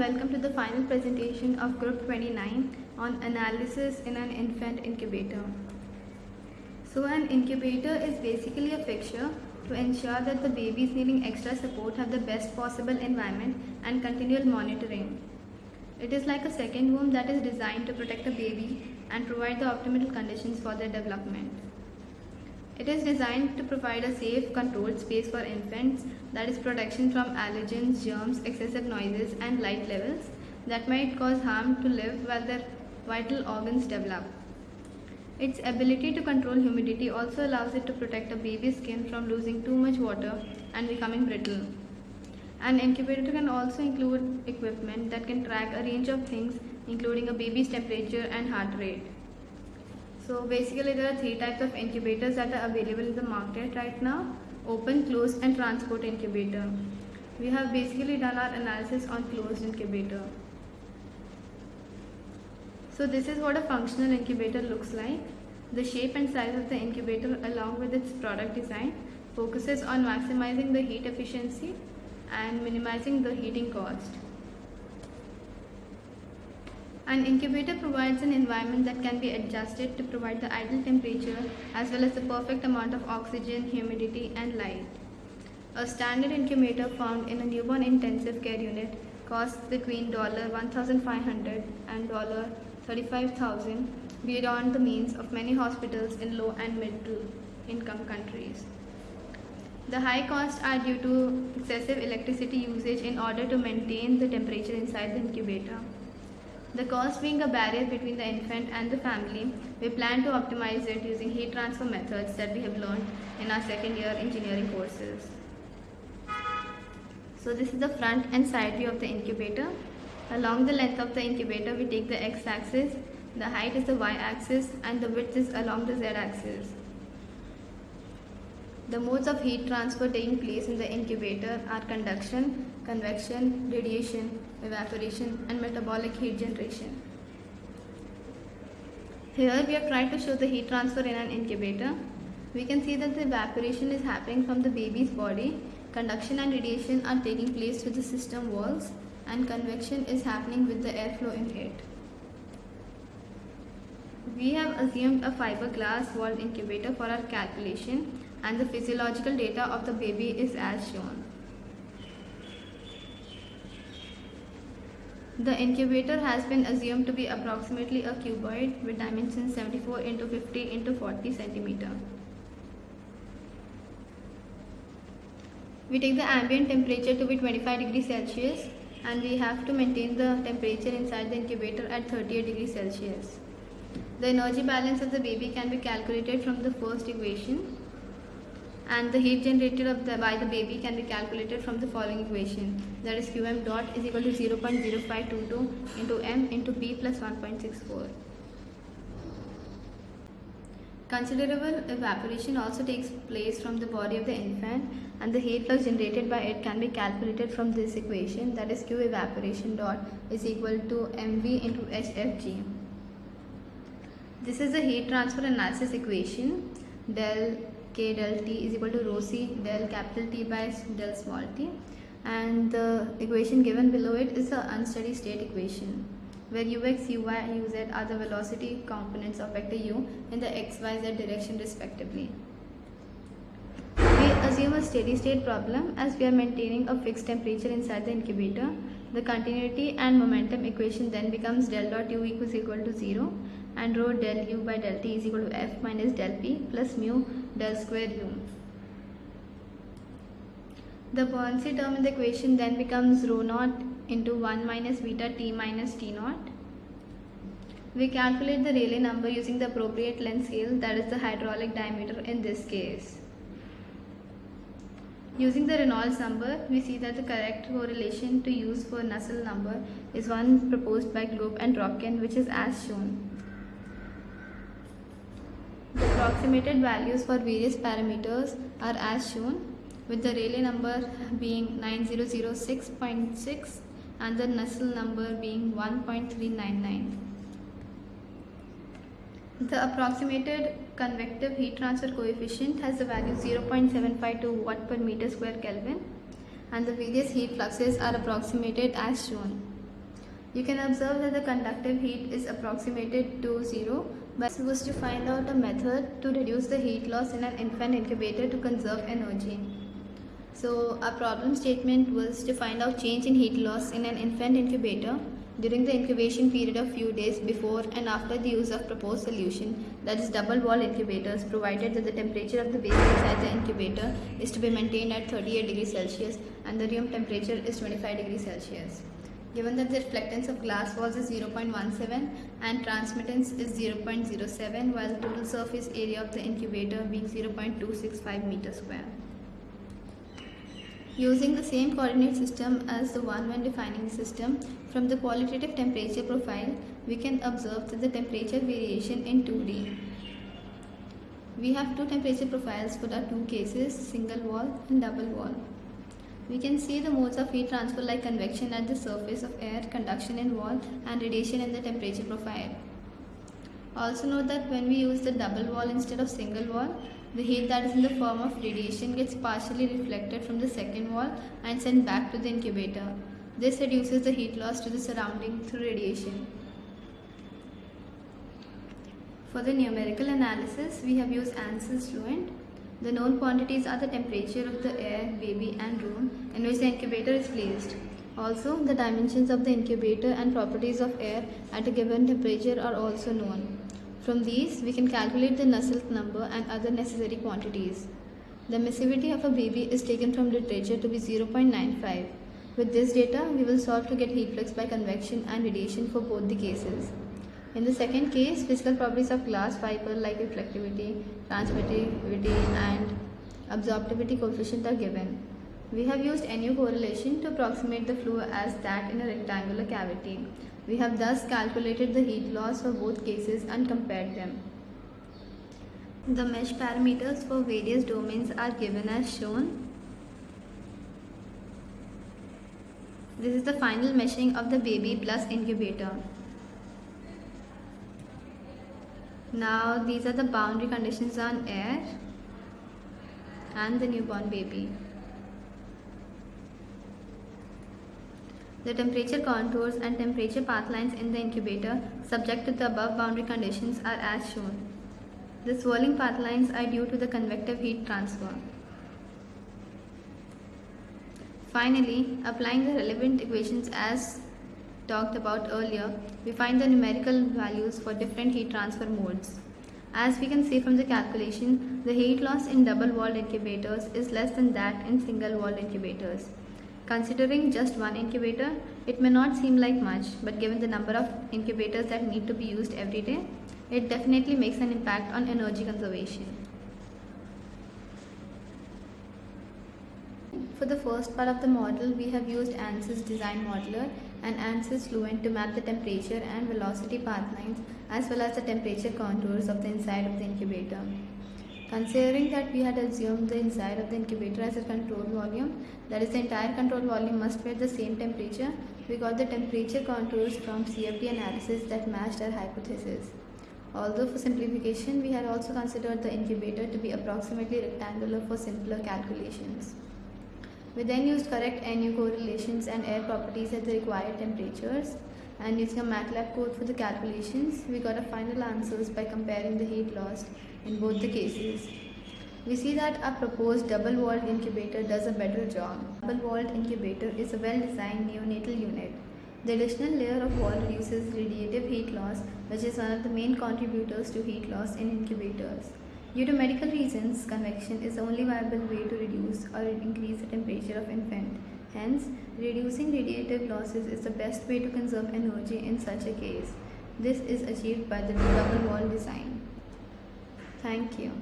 welcome to the final presentation of group 29 on analysis in an infant incubator. So an incubator is basically a fixture to ensure that the babies needing extra support have the best possible environment and continual monitoring. It is like a second womb that is designed to protect the baby and provide the optimal conditions for their development. It is designed to provide a safe, controlled space for infants that is protection from allergens, germs, excessive noises and light levels that might cause harm to live while their vital organs develop. Its ability to control humidity also allows it to protect a baby's skin from losing too much water and becoming brittle. An incubator can also include equipment that can track a range of things including a baby's temperature and heart rate. So basically there are three types of incubators that are available in the market right now. Open, closed and transport incubator. We have basically done our analysis on closed incubator. So this is what a functional incubator looks like. The shape and size of the incubator along with its product design focuses on maximizing the heat efficiency and minimizing the heating cost. An incubator provides an environment that can be adjusted to provide the ideal temperature as well as the perfect amount of oxygen, humidity and light. A standard incubator found in a newborn intensive care unit costs between $1,500 and $35,000 beyond the means of many hospitals in low and middle income countries. The high costs are due to excessive electricity usage in order to maintain the temperature inside the incubator. The cost being a barrier between the infant and the family, we plan to optimize it using heat transfer methods that we have learned in our second year engineering courses. So this is the front and side view of the incubator. Along the length of the incubator, we take the x-axis, the height is the y-axis and the width is along the z-axis. The modes of heat transfer taking place in the incubator are conduction, convection, radiation, evaporation and metabolic heat generation. Here we have tried to show the heat transfer in an incubator. We can see that the evaporation is happening from the baby's body, conduction and radiation are taking place with the system walls and convection is happening with the airflow in it. We have assumed a fiberglass walled incubator for our calculation and the physiological data of the baby is as shown. The incubator has been assumed to be approximately a cuboid with dimensions 74 into 50 into 40 centimeter. We take the ambient temperature to be 25 degrees Celsius and we have to maintain the temperature inside the incubator at 38 degrees Celsius. The energy balance of the baby can be calculated from the first equation and the heat generated the, by the baby can be calculated from the following equation that is qm dot is equal to 0.0522 into m into p plus 1.64. Considerable evaporation also takes place from the body of the infant and the heat flux generated by it can be calculated from this equation that is q evaporation dot is equal to mv into hfg. This is the heat transfer analysis equation del k del t is equal to rho c del capital T by del small t and the equation given below it is the unsteady state equation where ux, uy uz are the velocity components of vector u in the x, y, z direction respectively. We assume a steady state problem as we are maintaining a fixed temperature inside the incubator. The continuity and momentum equation then becomes del dot u equals equal to 0 and rho del u by del t is equal to f minus del p plus mu del square u. The buoyancy term in the equation then becomes rho naught into 1 minus beta t minus t naught. We calculate the Rayleigh number using the appropriate length scale that is the hydraulic diameter in this case. Using the Reynolds number, we see that the correct correlation to use for Nusselt number is one proposed by Globe and Dropkin which is as shown. The approximated values for various parameters are as shown with the Rayleigh number being 9006.6 and the Nusselt number being 1.399. The approximated convective heat transfer coefficient has the value 0.752 watt per meter square Kelvin and the various heat fluxes are approximated as shown. You can observe that the conductive heat is approximated to zero but was to find out a method to reduce the heat loss in an infant incubator to conserve energy. So our problem statement was to find out change in heat loss in an infant incubator during the incubation period of few days before and after the use of proposed solution that is double wall incubators provided that the temperature of the baby inside the incubator is to be maintained at 38 degrees Celsius and the room temperature is 25 degrees Celsius. Given that the reflectance of glass walls is 0.17 and transmittance is 0.07 while the total surface area of the incubator being 0.265 meter square. Using the same coordinate system as the one when defining the system, from the qualitative temperature profile, we can observe the temperature variation in 2D. We have two temperature profiles for the two cases, single wall and double wall. We can see the modes of heat transfer like convection at the surface of air, conduction in wall and radiation in the temperature profile. Also note that when we use the double wall instead of single wall, the heat that is in the form of radiation gets partially reflected from the second wall and sent back to the incubator. This reduces the heat loss to the surrounding through radiation. For the numerical analysis, we have used ANSYS Fluent. The known quantities are the temperature of the air, baby and room in which the incubator is placed. Also, the dimensions of the incubator and properties of air at a given temperature are also known. From these, we can calculate the Nusselt number and other necessary quantities. The emissivity of a baby is taken from literature to be 0.95. With this data, we will solve to get heat flux by convection and radiation for both the cases. In the second case, physical properties of glass fiber like reflectivity, transmittivity and absorptivity coefficient are given. We have used NU correlation to approximate the flow as that in a rectangular cavity. We have thus calculated the heat loss for both cases and compared them. The mesh parameters for various domains are given as shown. This is the final meshing of the baby plus incubator. Now these are the boundary conditions on air and the newborn baby. The temperature contours and temperature path lines in the incubator subject to the above boundary conditions are as shown. The swirling path lines are due to the convective heat transfer. Finally, applying the relevant equations as talked about earlier, we find the numerical values for different heat transfer modes. As we can see from the calculation, the heat loss in double-walled incubators is less than that in single-walled incubators. Considering just one incubator, it may not seem like much, but given the number of incubators that need to be used every day, it definitely makes an impact on energy conservation. For the first part of the model, we have used ANSYS Design Modeler and ANSYS Fluent to map the temperature and velocity path lines as well as the temperature contours of the inside of the incubator. Considering that we had assumed the inside of the incubator as a control volume, that is the entire control volume must be at the same temperature, we got the temperature contours from CFD analysis that matched our hypothesis. Although for simplification, we had also considered the incubator to be approximately rectangular for simpler calculations. We then used correct NU correlations and air properties at the required temperatures and using a MATLAB code for the calculations, we got a final answers by comparing the heat lost in both the cases. We see that our proposed double-walled incubator does a better job. Double-walled incubator is a well-designed neonatal unit. The additional layer of wall reduces radiative heat loss, which is one of the main contributors to heat loss in incubators. Due to medical reasons, convection is the only viable way to reduce or increase the temperature of infant. Hence, reducing radiative losses is the best way to conserve energy in such a case. This is achieved by the double wall design. Thank you.